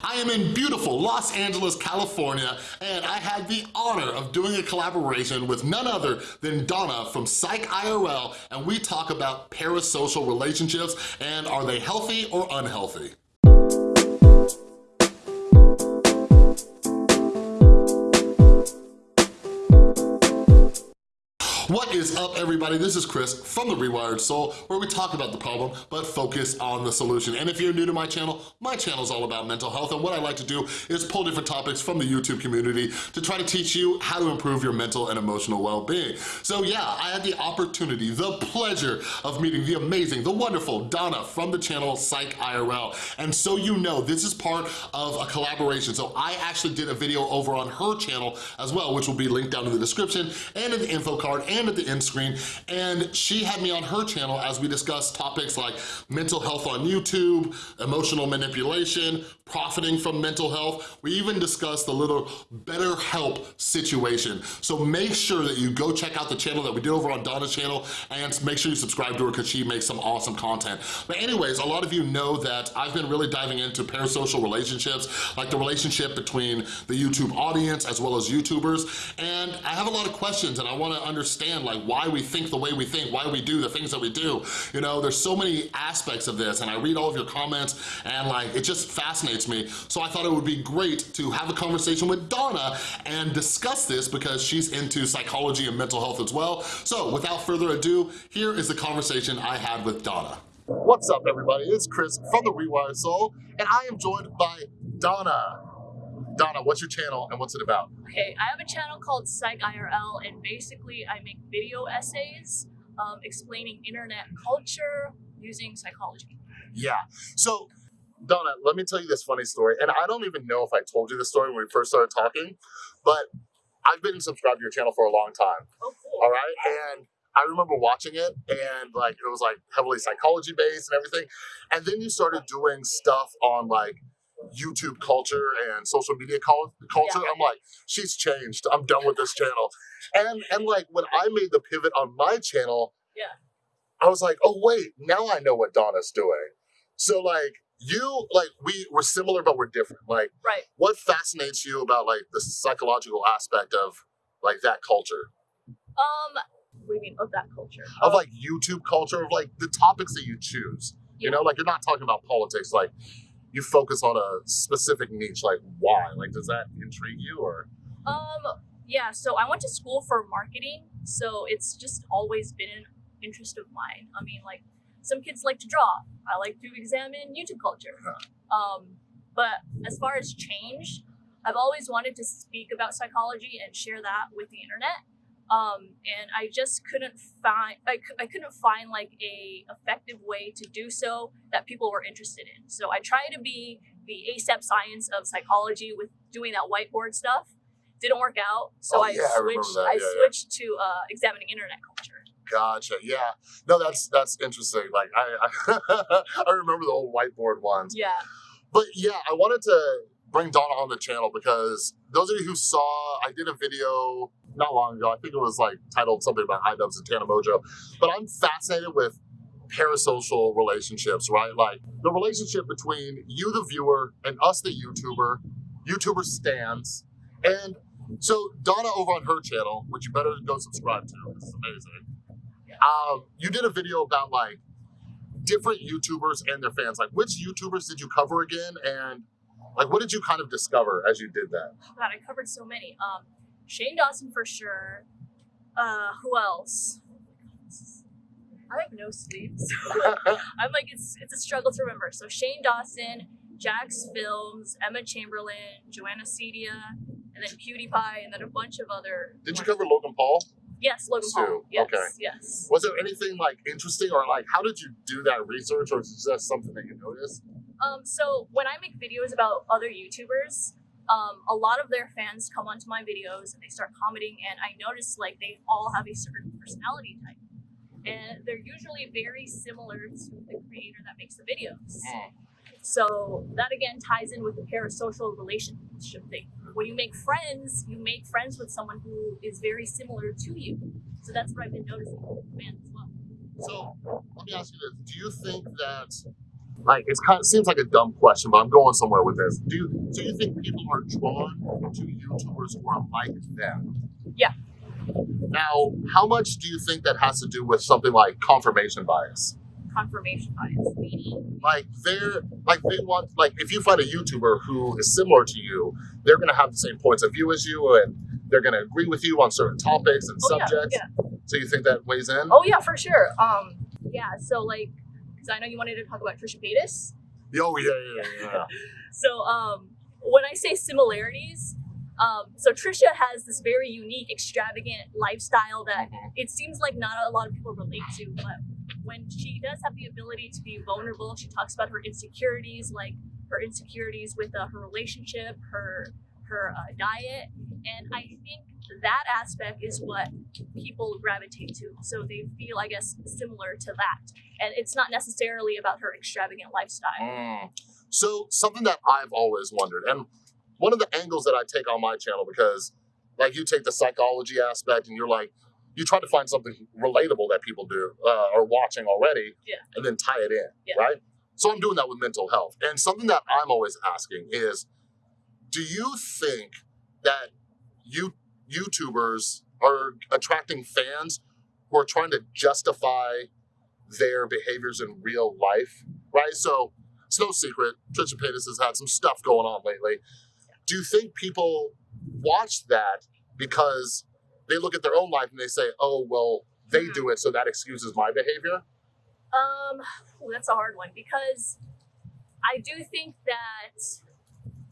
I am in beautiful Los Angeles, California, and I had the honor of doing a collaboration with none other than Donna from Psych IRL, and we talk about parasocial relationships and are they healthy or unhealthy? What is up, everybody? This is Chris from The Rewired Soul, where we talk about the problem, but focus on the solution. And if you're new to my channel, my channel is all about mental health, and what I like to do is pull different topics from the YouTube community to try to teach you how to improve your mental and emotional well-being. So yeah, I had the opportunity, the pleasure of meeting the amazing, the wonderful Donna from the channel Psych IRL. And so you know, this is part of a collaboration. So I actually did a video over on her channel as well, which will be linked down in the description and in the info card and and at the end screen. And she had me on her channel as we discussed topics like mental health on YouTube, emotional manipulation, profiting from mental health. We even discussed the little BetterHelp situation. So make sure that you go check out the channel that we did over on Donna's channel and make sure you subscribe to her because she makes some awesome content. But anyways, a lot of you know that I've been really diving into parasocial relationships, like the relationship between the YouTube audience as well as YouTubers. And I have a lot of questions and I wanna understand understand like why we think the way we think, why we do the things that we do. You know, there's so many aspects of this and I read all of your comments and like, it just fascinates me. So I thought it would be great to have a conversation with Donna and discuss this because she's into psychology and mental health as well. So without further ado, here is the conversation I had with Donna. What's up everybody, it's Chris from The Rewired Soul and I am joined by Donna. Donna, what's your channel and what's it about? Okay, I have a channel called Psych IRL, and basically I make video essays um, explaining internet culture using psychology. Yeah. So, Donna, let me tell you this funny story, and I don't even know if I told you this story when we first started talking, but I've been subscribed to your channel for a long time. Oh, cool. All right, and I remember watching it and like it was like heavily psychology based and everything. And then you started doing stuff on like YouTube culture and social media culture. Yeah. I'm like, she's changed. I'm done with this channel. And and like when I made the pivot on my channel, yeah, I was like, oh wait, now I know what Donna's doing. So like you like we we're similar but we're different. Like right. what fascinates you about like the psychological aspect of like that culture? Um what do you mean of that culture? Of um, like YouTube culture, of like the topics that you choose. Yeah. You know, like you're not talking about politics, like you focus on a specific niche like why? Like does that intrigue you or? Um yeah so i went to school for marketing so it's just always been an interest of mine. I mean like some kids like to draw. I like to examine youtube culture. Um but as far as change i've always wanted to speak about psychology and share that with the internet um, and I just couldn't find I, I couldn't find like a effective way to do so that people were interested in. So I tried to be the AsapSCIENCE of psychology with doing that whiteboard stuff. Didn't work out, so oh, I yeah, switched. I, I yeah, switched yeah. to uh, examining internet culture. Gotcha. Yeah. No, that's that's interesting. Like I I, I remember the old whiteboard ones. Yeah. But yeah, I wanted to bring Donna on the channel because those of you who saw, I did a video not long ago. I think it was like titled something about iDubbbz and Tana Mongeau. But I'm fascinated with parasocial relationships, right? Like the relationship between you, the viewer, and us, the YouTuber, YouTuber stans. And so Donna over on her channel, which you better go subscribe to, is amazing. Um, you did a video about like different YouTubers and their fans. Like which YouTubers did you cover again? And like what did you kind of discover as you did that? God, I covered so many. Um, Shane Dawson for sure. Uh, who else? I have no sleep. So I'm like, it's it's a struggle to remember. So Shane Dawson, jacksfilms, Emma Chamberlain, Joana Ceddia, and then PewDiePie, and then a bunch of other. Did you cover Logan Paul? Yes, Logan Too. Paul. Yes, okay. Yes. Was there anything like interesting or like how did you do that research, or is it just something that you noticed? Um, so when I make videos about other YouTubers, um, a lot of their fans come onto my videos and they start commenting, and I notice like they all have a certain personality type, and they're usually very similar to the creator that makes the videos. Hmm. So that again ties in with the parasocial relationship thing. When you make friends, you make friends with someone who is very similar to you. So that's what I've been noticing with fans as well. So let me ask you this: Do you think that like it's kind of seems like a dumb question, but I'm going somewhere with this. Do you do you think people are drawn to YouTubers who are like them? Yeah. Now, how much do you think that has to do with something like confirmation bias? Confirmation bias, meaning Like they're like they want like if you find a YouTuber who is similar to you, they're gonna have the same points of view as you and they're gonna agree with you on certain topics and Oh, yeah, subjects. yeah. So you think that weighs in? Oh yeah, for sure. Um, yeah. So like, because I know you wanted to talk about Trisha Paytas. Oh yeah, yeah, yeah. So um, when I say similarities, um, so Trisha has this very unique, extravagant lifestyle that it seems like not a lot of people relate to. But when she does have the ability to be vulnerable, she talks about her insecurities, like her insecurities with uh, her relationship, her her uh, diet, and I think that aspect is what people gravitate to. So they feel, I guess, similar to that, and it's not necessarily about her extravagant lifestyle. Mm. So something that I've always wondered, and one of the angles that I take on my channel, because like you take the psychology aspect and you're like, you try to find something relatable that people do uh, are watching already, Yeah. and then tie it in, Yeah. right? So I'm doing that with mental health, and something that I'm always asking is, do you think that you YouTubers are attracting fans who are trying to justify their behaviors in real life, right? So it's no secret, Trisha Paytas has had some stuff going on lately. Do you think people watch that because they look at their own life and they say, "Oh, well, they do it, so that excuses my behavior"? Um, ooh, that's a hard one because I do think that.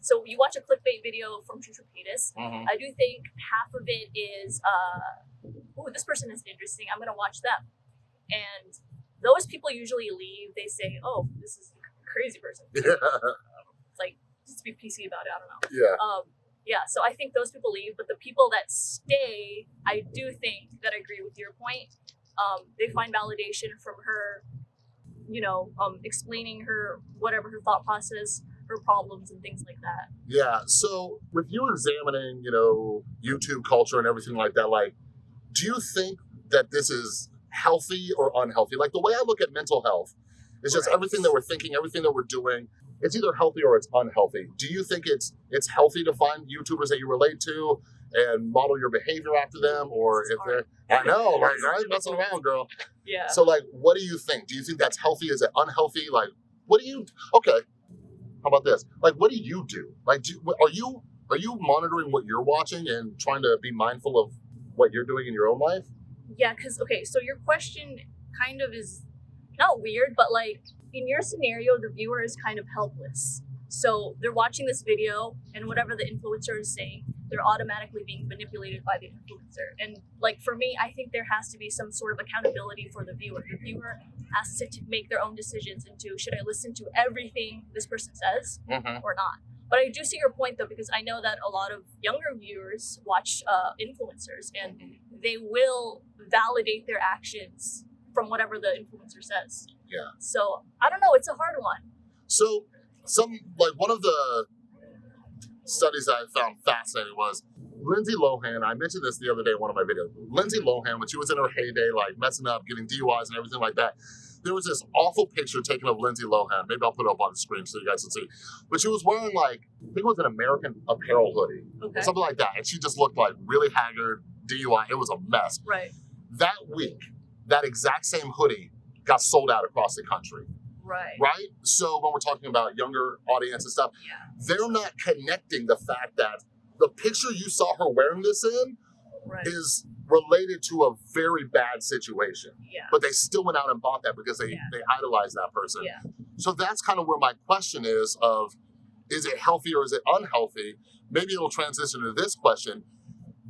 So you watch a clickbait video from Trisha Paytas. I do think half of it is, uh, oh, this person is interesting. I'm gonna watch them, and those people usually leave. They say, "Oh, this is a crazy person." Yeah, Like, just to be PC about it. I don't know. yeah, Um, yeah, so I think those people leave, but the people that stay, I do think that I agree with your point. Um, they find validation from her, you know, um, explaining her whatever her thought process, her problems, and things like that. yeah. So with you examining, you know, YouTube culture and everything like that, like, do you think that this is healthy or unhealthy? Like the way I look at mental health is just Right. everything that we're thinking, everything that we're doing. It's either healthy or it's unhealthy. Do you think it's it's healthy to find YouTubers that you relate to and model your behavior after them, or It's if they're. I know, like I ain't messing around, girl. Yeah. So like, what do you think? Do you think that's healthy? Is it unhealthy? Like, what do you? Okay, how about this? Like, what do you do? Like, do are you are you monitoring what you're watching and trying to be mindful of what you're doing in your own life? Yeah, because okay, so your question kind of is not weird, but like in your scenario, the viewer is kind of helpless. So they're watching this video, and whatever the influencer is saying, they're automatically being manipulated by the influencer. And like for me, I think there has to be some sort of accountability for the viewer. The viewer has to make their own decisions into should I listen to everything this person says Mm-hmm. or not. But I do see your point though, because I know that a lot of younger viewers watch uh, influencers and they will validate their actions from whatever the influencer says. Yeah. So I don't know. It's a hard one. So some like one of the studies that I found fascinating was Lindsay Lohan. I mentioned this the other day in one of my videos. Lindsay Lohan, when she was in her heyday, like messing up, getting DUIs and everything like that, there was this awful picture taken of Lindsay Lohan. Maybe I'll put it up on the screen so you guys can see. But she was wearing like I think it was an American Apparel hoodie, Okay. something like that, and she just looked like really haggard, DUI. It was a mess. Right. That week, that exact same hoodie got sold out across the country Right. right? So when we're talking about younger audience and stuff, Yeah. they're not connecting the fact that the picture you saw her wearing this in Right. is related to a very bad situation. Yeah. But they still went out and bought that because they, Yeah. they idolize that person. Yeah. So that's kind of where my question is of is it healthy or is it unhealthy? Maybe it'll transition to this question.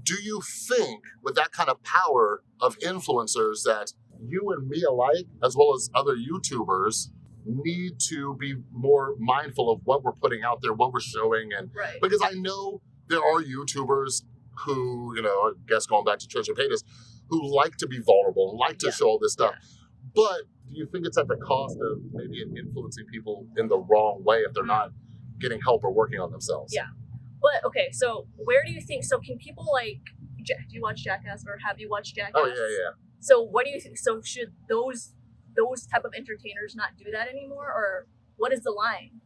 Do you think with that kind of power of influencers that you and me alike, as well as other YouTubers, need to be more mindful of what we're putting out there, what we're showing, and Right. because I know there are YouTubers who, you know, I guess going back to Trisha Paytas, who like to be vulnerable, like to Yeah. show all this stuff. But do you think it's at the cost of maybe influencing people in the wrong way if they're Mm. not getting help or working on themselves? Yeah. But okay, so where do you think? So can people like? Do you watch Jackass or have you watched Jackass? Oh yeah, yeah. So what do you think? So should those those type of entertainers not do that anymore, or what is the line?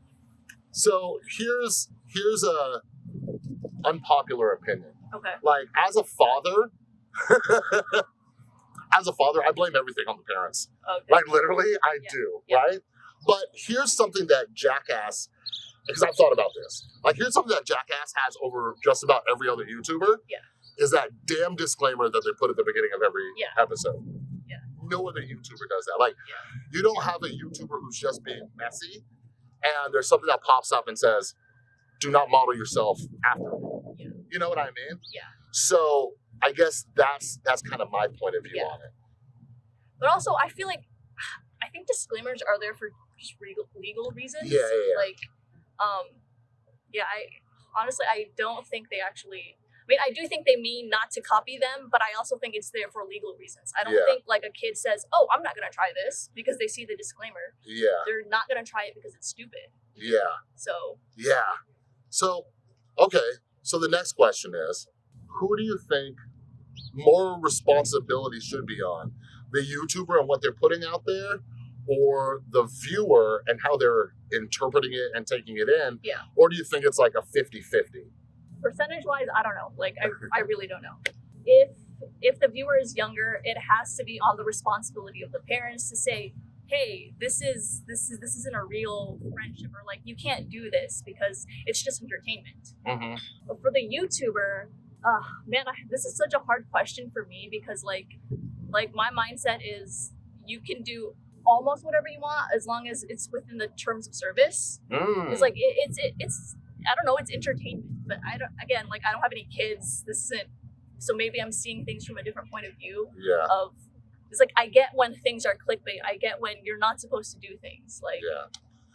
So here's here's a unpopular opinion. Okay. Like as a father, as a father, I blame everything on the parents. Okay. Like literally, I Yeah. do, Yeah. right? But here's something that Jackass, because I've thought about this. Like here's something that Jackass has over just about every other YouTuber. Yeah. Is that damn disclaimer that they put at the beginning of every Yeah. episode. Yeah. No other YouTuber does that. Like you don't have a YouTuber who's just being messy, and there's something that pops up and says, "Do not model yourself after." me." Yeah. You know what I mean? Yeah. So I guess that's that's kind of my point of view Yeah. on it. But also, I feel like I think disclaimers are there for just legal, legal reasons. Yeah, yeah, yeah. Like, um, yeah, I honestly I don't think they actually. I mean, I do think they mean not to copy them, but I also think it's there for legal reasons. I don't think like a kid says, "Oh, I'm not gonna try this" because they see the disclaimer. Yeah. They're not gonna try it because it's stupid. Yeah. So Yeah. So, okay. So the next question is who do you think more responsibility should be on? The YouTuber and what they're putting out there, or the viewer and how they're interpreting it and taking it in? Yeah. Or do you think it's like a 50 50? percentage wise, I don't know. Like, I, I really don't know. If if the viewer is younger, it has to be on the responsibility of the parents to say, "Hey, this is this is this isn't a real friendship," or like, "You can't do this because it's just entertainment." Mm-hmm. But for the YouTuber, uh, man, I, this is such a hard question for me because like like my mindset is you can do almost whatever you want as long as it's within the terms of service. Mm. It's like it, it's it, it's I don't know. It's entertainment, but I don't. Again, like I don't have any kids. This isn't. So maybe I'm seeing things from a different point of view. yeah. Of it's like I get when things are clickbait. I get when you're not supposed to do things. Like Yeah.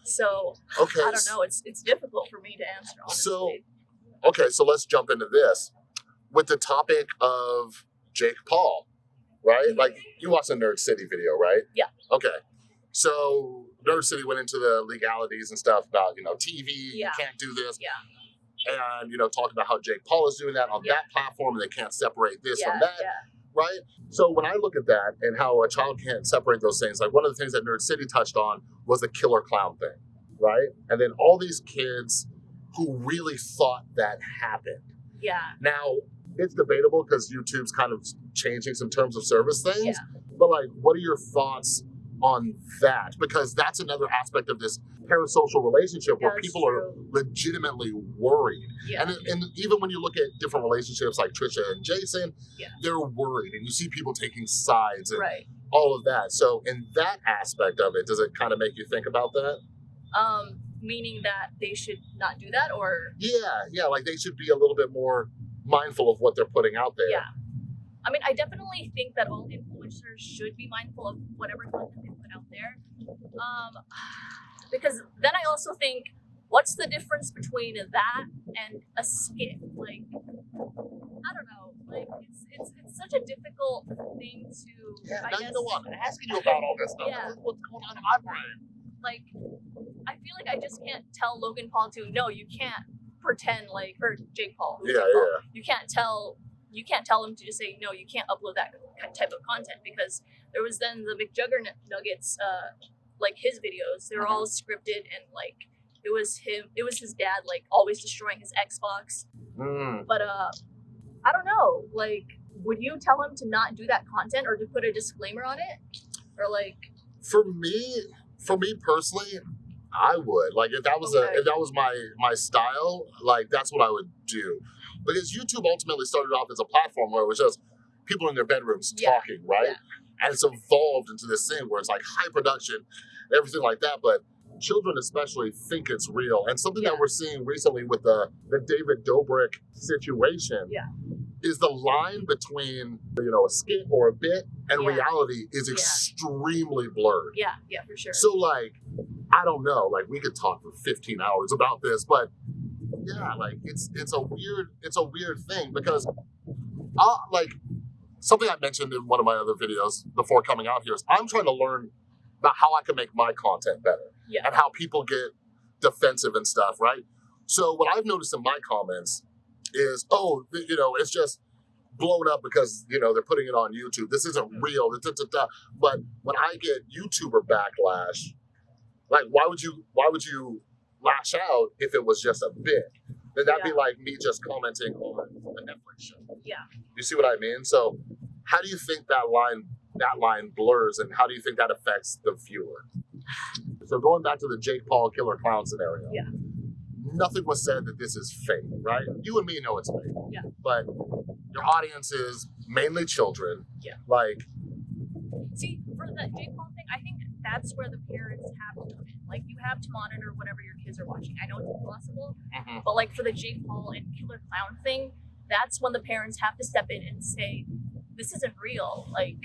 so, Okay. I don't know. It's it's difficult for me to answer. Honestly. So- Okay, so let's jump into this with the topic of Jake Paul, right? Mhm. Like you watched the Nerd City video, right? Yeah. Okay. So Nerd City went into the legalities and stuff about you know TV, yeah. you can't do this, yeah, and you know talking about how Jake Paul is doing that on Yeah. that platform, and they can't separate this yeah, from that, yeah, right? So when I look at that and how a child can't separate those things, like one of the things that Nerd City touched on was the killer clown thing, right? And then all these kids who really thought that happened. yeah. Now, it's debatable because YouTube's kind of changing some terms of service things. Yeah. But like, what are your thoughts on that? Because that's another aspect of this parasocial relationship where That's people are legitimately worried. Yeah, And, and even when you look at different relationships like Trisha and Jason, Yeah. they're worried, and you see people taking sides and right. all of that. So, in that aspect of it, does it kind of make you think about that? Um, meaning that they should not do that, or Yeah, yeah, like they should be a little bit more mindful of what they're putting out there. Yeah. I mean, I definitely think that all influencers should be mindful of whatever content they put out there. Um, because then I also think, what's the difference between that and a skit? Like, I don't know. Like, it's it's, it's such a difficult thing to. Yeah, I now guess, you know what? I'm asking you about all this stuff. Yeah. What's going on in my brain? Like, I feel like I just can't tell Logan Paul to no, you can't pretend like or Jake Paul. Yeah, Jake Paul, yeah. you can't tell you can't tell him to just say no you can't upload that type of content because there was then the mcjuggernuggets nuggets uh like his videos they were all scripted and like it was him it was his dad like always destroying his xbox Mm. but uh i don't know like would you tell him to not do that content or to put a disclaimer on it or like For me, for me personally, I would like if that was Okay. a if that was my my style, like that's what I would do. Because YouTube ultimately started off as a platform where it was just people in their bedrooms Yeah, talking, right? yeah. And it's evolved into this thing where it's like high production, everything like that. But children especially think it's real. And something Yeah. that we're seeing recently with the the David Dobrik situation Yeah. is the line between you know a skit or a bit and Yeah. reality is extremely blurred. yeah yeah for sure So like, I don't know. Like we could talk for 15 hours about this, but yeah, like it's it's a weird it's a weird thing because uh like something I mentioned in one of my other videos before coming out here is I'm trying to learn about how I can make my content better yeah and how people get defensive and stuff, right? So what I've noticed in my comments is, oh, you know, it's just blown up because you know they're putting it on YouTube. This isn't real. da, da, da, da. But when I get YouTuber backlash, Like, why would you? Why would you lash out if it was just a bit? Then that'd be like me just commenting on a Netflix show. Yeah. You see what I mean? So, how do you think that line that line blurs, and how do you think that affects the viewer? So going back to the Jake Paul killer clown scenario. Yeah. Nothing was said that this is fake, right? You and me know it's fake. Yeah. But your audience is mainly children. Yeah. Like, See, for the Jake Paul thing, I think that's where the parents have to come in. Like, you have to monitor whatever your kids are watching. I know it's impossible, mm-hmm. but like for the Jake Paul and Killer Clown thing, that's when the parents have to step in and say, "This isn't real." Like,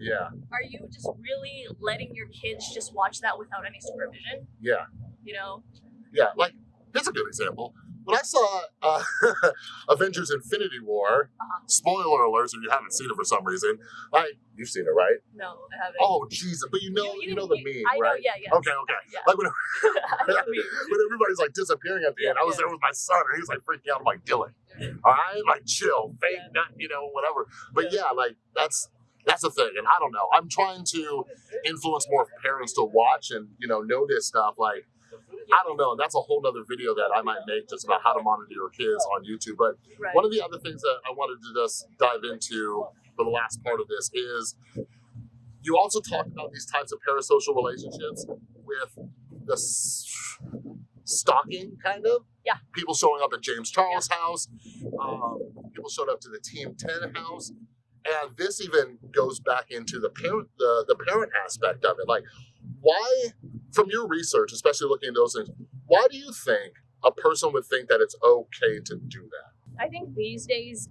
yeah, are you just really letting your kids just watch that without any supervision? yeah. You know? Yeah, like here's a good example. When I saw uh, Avengers: Infinity War, Uh-huh. spoiler alerts if you haven't seen it for some reason. Like you've seen it, right? No, I haven't. Oh, Jesus! But you know, you, know the meme, I know, right? yeah, yeah. Okay, okay. Yeah. Like when, I know the meme. when everybody's like disappearing at the end, I was Yeah. there with my son, and he's like freaking out. I'm like, Dylan, all right, like chill, fake, not you know, whatever. But yeah, like that's that's the thing, and I don't know. I'm trying to influence more parents to watch and you know know this stuff. Like I don't know. That's a whole nother video that I might make just about how to monitor your kids on YouTube. But Right. one of the other things that I wanted to just dive into for the last part of this is you also talk about these types of parasocial relationships with the stalking, kind of. Yeah. People showing up at James Charles' house. Um, people showed up to the Team Ten house, and this even goes back into the parent, the the parent aspect of it. Like, why, from your research, especially looking at those things, why do you think a person would think that it's okay to do that? I think these days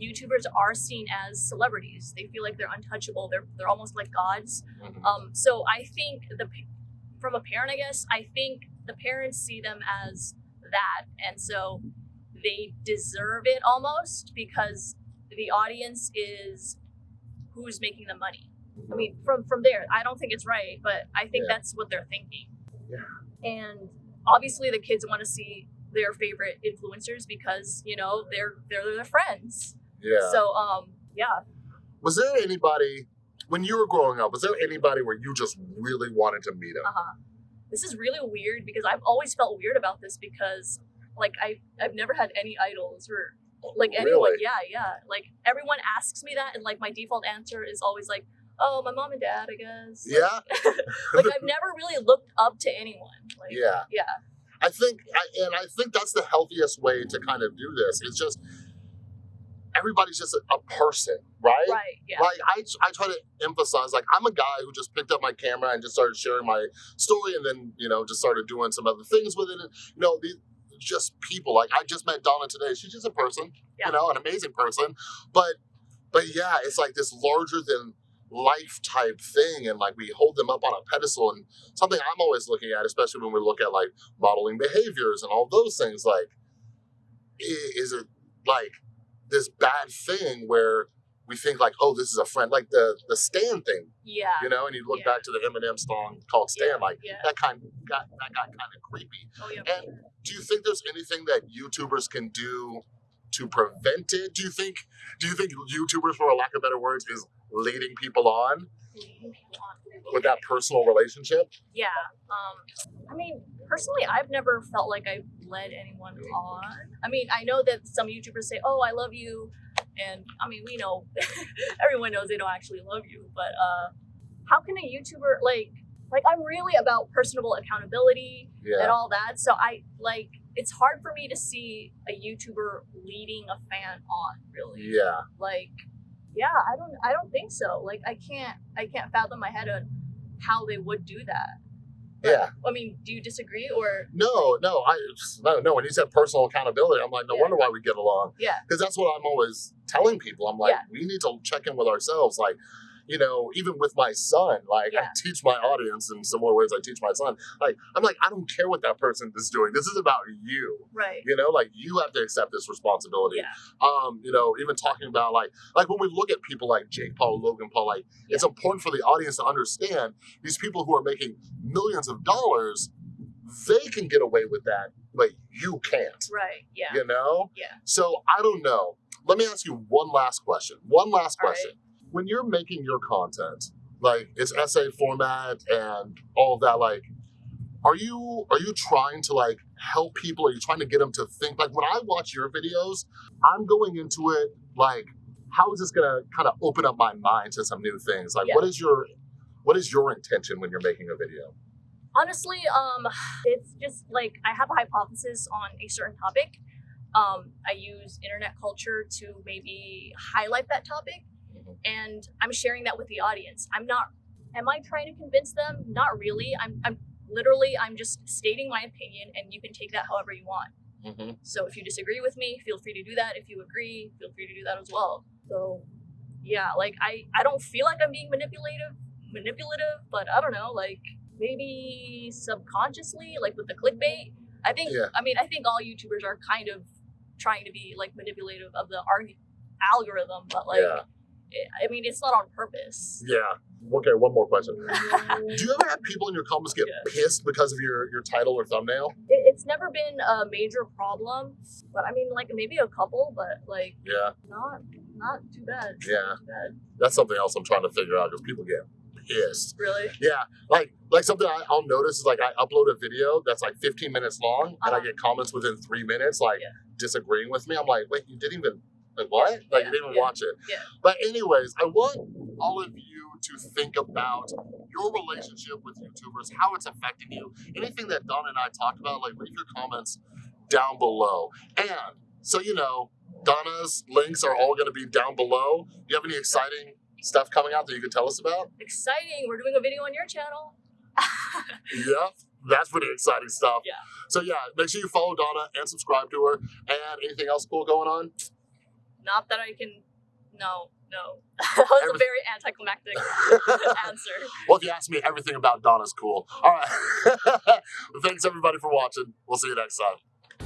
YouTubers are seen as celebrities. They feel like they're untouchable. They're they're almost like gods. Um, so I think the from a parent, I guess I think the parents see them as that, and so they deserve it almost because the audience is who's making the money. I mean, from from there, I don't think it's right, but I think Yeah. that's what they're thinking. Yeah. And obviously, the kids want to see their favorite influencers because you know they're they're their friends. Yeah. So um, yeah. was there anybody when you were growing up? Was there anybody where you just really wanted to meet him? Uh-huh. This is really weird because I've always felt weird about this because like I I've never had any idols or like anyone. Really? Yeah, yeah. Like everyone asks me that and like my default answer is always like, "Oh, my mom and dad, I guess." Like, Yeah. like I've never really looked up to anyone. Like Yeah. yeah. I think, I, and I think that's the healthiest way to kind of do this. It's just everybody's just a, a person, right? Right. Yeah. Like I, I try to emphasize, like I'm a guy who just picked up my camera and just started sharing my story, and then you know just started doing some other things with it. And, you know, these just people. Like I just met Donna today. She's just a person, Yeah. you know, an amazing person. But, but yeah, it's like this larger than life type thing, and like we hold them up on a pedestal. And something I'm always looking at, especially when we look at like modeling behaviors and all those things, like is it like this bad thing where we think like, oh, this is a friend, like the the Stan thing, yeah. you know, and you look Yeah. back to the Eminem song called Stan, Yeah, like yeah. that kind got that got kind of creepy. Oh yeah. And do you think there's anything that YouTubers can do to prevent it? Do you think do you think YouTubers, for a lack of better words, is leading people on with that personal relationship? Yeah. Um, I mean, personally, I've never felt like I've led anyone on. I mean, I know that some YouTubers say, "Oh, I love you," and I mean, we know everyone knows they don't actually love you. But uh, how can a YouTuber like like I'm really about personable accountability and all that. So I like it's hard for me to see a YouTuber leading a fan on. Really, Yeah. like yeah i don't i don't think so like i can't i can't fathom my head on how they would do that Yeah. i mean do you disagree or No, no, I no, no. When you said personal accountability, I'm like, no Yeah. wonder why we get along. Yeah. because that's what I'm always telling people. I'm like, Yeah. we need to check in with ourselves. Like, you know, even with my son, like I teach my audience in similar ways. I teach my son. Like, I'm like, I don't care what that person is doing. This is about you. right You know, like you have to accept this responsibility. yeah Um, you know, even talking about like, like when we look at people like Jake Paul, Logan Paul, like it's important for the audience to understand these people who are making millions of dollars, they can get away with that, but you can't. right yeah You know? Yeah. So I don't know. Let me ask you one last question. One last All right. When you're making your content, like it's essay format and all of that, like are you are you trying to like help people? Are you trying to get them to think? Like when I watch your videos, I'm going into it like, how is this gonna kind of open up my mind to some new things? Like, Yeah. what is your what is your intention when you're making a video? Honestly, um, it's just like I have a hypothesis on a certain topic. Um, I use internet culture to maybe highlight that topic. And I'm sharing that with the audience. I'm not. Am I trying to convince them? Not really. I'm. I'm literally. I'm just stating my opinion, and you can take that however you want. Mm-hmm. So if you disagree with me, feel free to do that. If you agree, feel free to do that as well. So yeah, like I I don't feel like I'm being manipulative manipulative, but I don't know, like maybe subconsciously, like with the clickbait. I think Yeah. I mean I think all YouTubers are kind of trying to be like manipulative of the arg- algorithm, but like Yeah. I mean it's not on purpose. Yeah. Okay, one more question. Do you ever have people in your comments get Yeah. pissed because of your, your title or thumbnail? It, it's never been a major problem, but I mean like maybe a couple, but like Yeah, not not too bad. Yeah. Too bad. that's something else I'm trying to figure out because people get pissed. Really? Yeah, like like something I, I'll notice is like I upload a video that's like 15 minutes long and I Uh-huh. get comments within three minutes like Yeah. disagreeing with me. I'm like, wait, you didn't even like what? Like you didn't even yeah, watch it. yeah. But anyways, I want all of you to think about your relationship with YouTubers, how it's affecting you. Anything that Don and I talked about, like leave your comments down below. And so you know, Donna's links are all going to be down below. Do you have any exciting stuff coming out that you can tell us about? Exciting. We're doing a video on your channel. Yep, that's pretty exciting stuff. Yeah. So yeah, make sure you follow Donna and subscribe to her. And anything else cool going on? Not that I can. No, no. that was a Everyth- very anticlimactic answer. Well, if you ask me, everything about Donna's cool. All right. Thanks everybody for watching. We'll see you next time.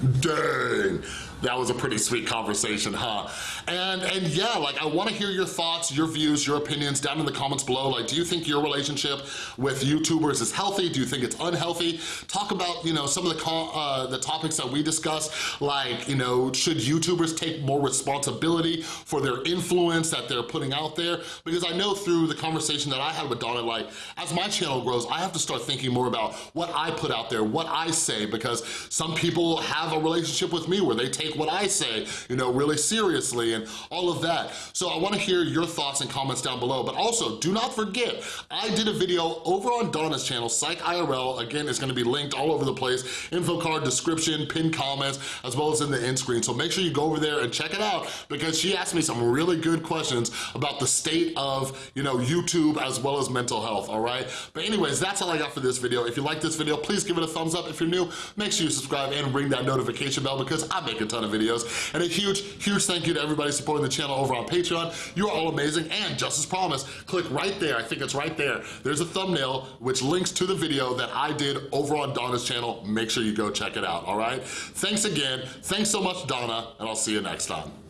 Dang, that was a pretty sweet conversation, huh? And and yeah, like I wanna hear your thoughts, your views, your opinions down in the comments below. Like, do you think your relationship with YouTubers is healthy? Do you think it's unhealthy? Talk about, you know, some of the, uh, the topics that we discussed, like, you know, should YouTubers take more responsibility for their influence that they're putting out there? Because I know through the conversation that I had with Donna, like, as my channel grows, I have to start thinking more about what I put out there, what I say, because some people have a relationship with me where they take what I say, you know, really seriously and all of that. So I wanna hear your thoughts and comments down below, but also do not forget, I did a video over on Donna's channel, Psych IRL, again, it's gonna be linked all over the place, info card, description, pinned comments, as well as in the end screen. So make sure you go over there and check it out because she asked me some really good questions about the state of, you know, YouTube as well as mental health, all right? But anyways, that's all I got for this video. If you like this video, please give it a thumbs up. If you're new, make sure you subscribe and ring that notification bell because I make a ton of videos. And a huge, huge thank you to everybody supporting the channel over on Patreon. You're all amazing. And just as promised, click right there. I think it's right there. There's a thumbnail which links to the video that I did over on Donna's channel. Make sure you go check it out, all right? Thanks again. Thanks so much, Donna, and I'll see you next time.